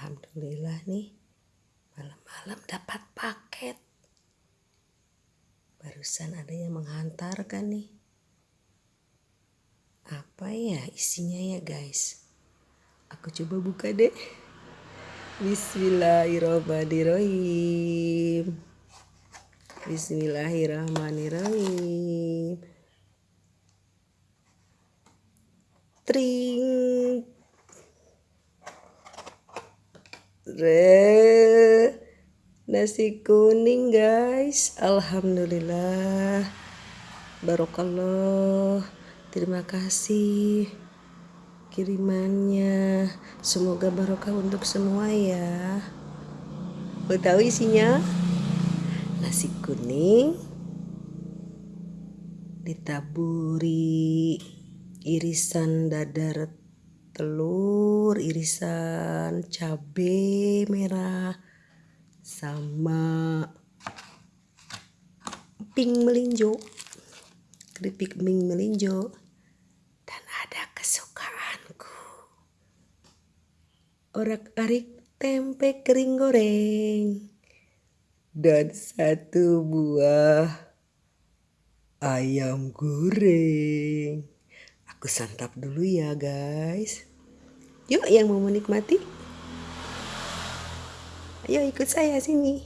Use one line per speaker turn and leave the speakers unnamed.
Alhamdulillah nih malam-malam dapat paket. Barusan ada yang menghantarkan nih. Apa ya isinya ya guys? Aku coba buka deh. Bismillahirrahmanirrahim. Bismillahirrahmanirrahim. Tring Re nasi kuning guys. Alhamdulillah. Barokallah. Terima kasih kirimannya. Semoga barokah untuk semua ya. Mau tahu isinya nasi kuning ditaburi irisan dadar telur irisan cabai merah sama pink melinjo keripik pink melinjo dan ada kesukaanku. Orak-arik tempe kering goreng dan satu buah ayam goreng aku santap dulu ya guys Yuk yang mau menikmati. Ayo ikut saya sini.